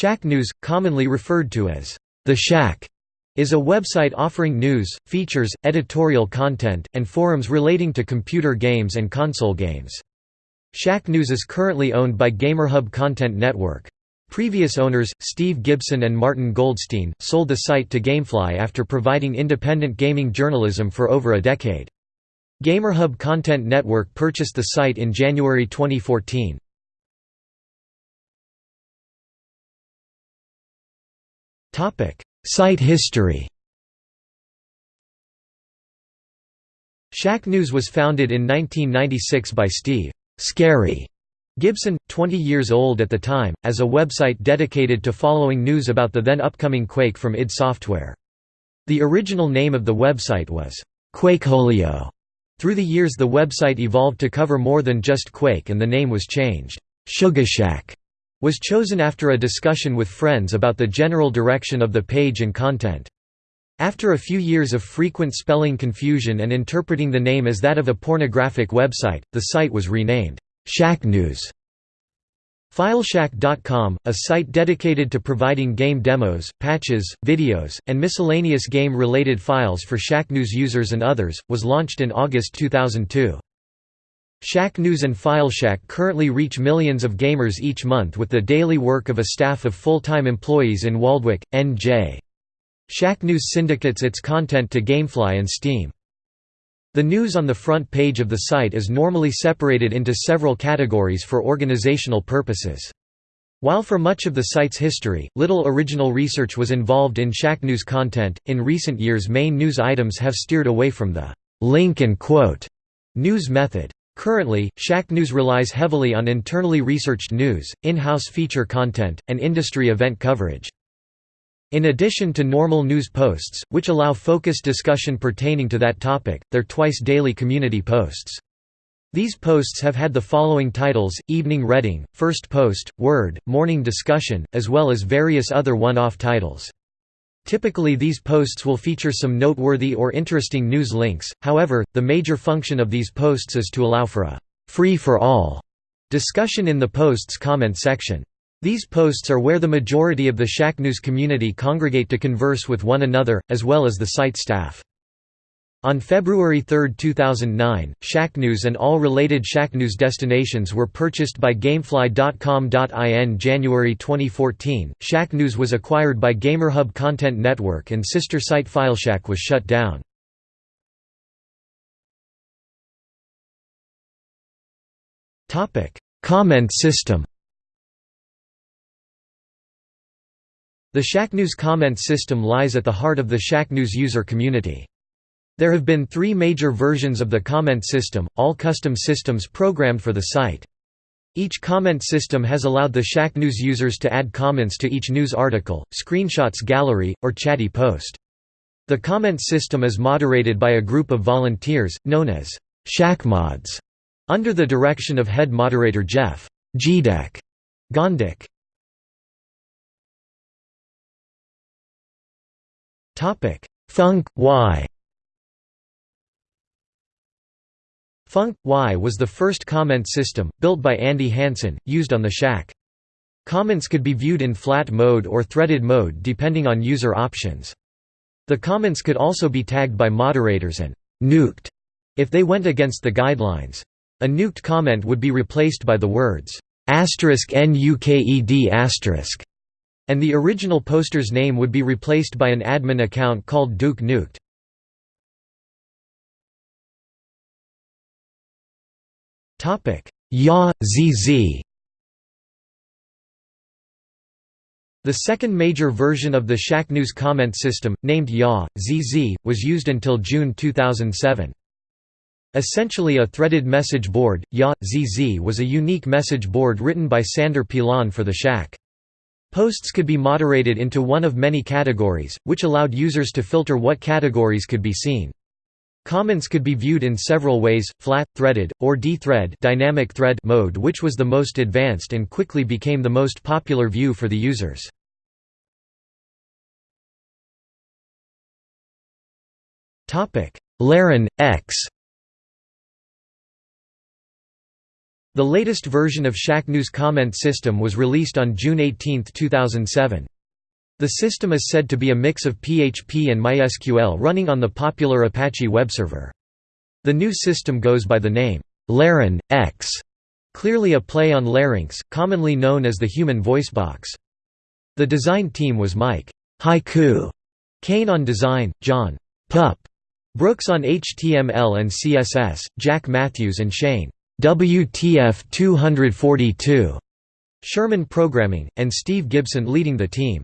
Shacknews, commonly referred to as The Shack, is a website offering news, features, editorial content, and forums relating to computer games and console games. Shacknews is currently owned by GamerHub Content Network. Previous owners, Steve Gibson and Martin Goldstein, sold the site to Gamefly after providing independent gaming journalism for over a decade. GamerHub Content Network purchased the site in January 2014. Site history Shacknews was founded in 1996 by Steve Scary Gibson, 20 years old at the time, as a website dedicated to following news about the then upcoming Quake from id Software. The original name of the website was Quakeholio. Through the years the website evolved to cover more than just Quake and the name was changed. Shugashack was chosen after a discussion with friends about the general direction of the page and content. After a few years of frequent spelling confusion and interpreting the name as that of a pornographic website, the site was renamed Shacknews. Fileshack.com, a site dedicated to providing game demos, patches, videos, and miscellaneous game-related files for Shacknews users and others, was launched in August 2002. Shacknews and FileShack currently reach millions of gamers each month with the daily work of a staff of full-time employees in Waldwick, NJ. Shacknews syndicates its content to Gamefly and Steam. The news on the front page of the site is normally separated into several categories for organizational purposes. While for much of the site's history, little original research was involved in Shacknews content, in recent years main news items have steered away from the link and quote news method. Currently, Shacknews relies heavily on internally researched news, in-house feature content, and industry event coverage. In addition to normal news posts, which allow focused discussion pertaining to that topic, they're twice-daily community posts. These posts have had the following titles, Evening Reading, First Post, Word, Morning Discussion, as well as various other one-off titles. Typically these posts will feature some noteworthy or interesting news links, however, the major function of these posts is to allow for a «free-for-all» discussion in the post's comment section. These posts are where the majority of the Shacknews community congregate to converse with one another, as well as the site staff. On February 3, 2009, Shacknews and all related Shacknews destinations were purchased by Gamefly.com.in January 2014, Shacknews was acquired by GamerHub Content Network and sister site FileShack was shut down. Comment system The Shacknews comment system lies at the heart of the Shacknews user community. There have been three major versions of the comment system, all custom systems programmed for the site. Each comment system has allowed the Shacknews users to add comments to each news article, screenshots gallery, or chatty post. The comment system is moderated by a group of volunteers, known as Shackmods, under the direction of head moderator Jeff Gedek Gondik. Funk, Y Funk Y was the first comment system, built by Andy Hanson, used on the Shack. Comments could be viewed in flat mode or threaded mode depending on user options. The comments could also be tagged by moderators and «nuked» if they went against the guidelines. A nuked comment would be replaced by the words "*nuked** and the original poster's name would be replaced by an admin account called Duke Nuked. Topic: Ya ZZ. The second major version of the Shacknews comment system, named Ya ZZ, was used until June 2007. Essentially a threaded message board, Ya ZZ was a unique message board written by Sander Pilon for the Shack. Posts could be moderated into one of many categories, which allowed users to filter what categories could be seen. Comments could be viewed in several ways, flat, threaded, or d-thread dynamic thread mode which was the most advanced and quickly became the most popular view for the users. Laryn, X The latest version of Shacknews comment system was released on June 18, 2007. The system is said to be a mix of PHP and MySQL running on the popular Apache web server. The new system goes by the name, Laryn, X, clearly a play on larynx, commonly known as the human voice box. The design team was Mike Haiku Kane on design, John Pup Brooks on HTML and CSS, Jack Matthews and Shane WTF 242 Sherman programming, and Steve Gibson leading the team.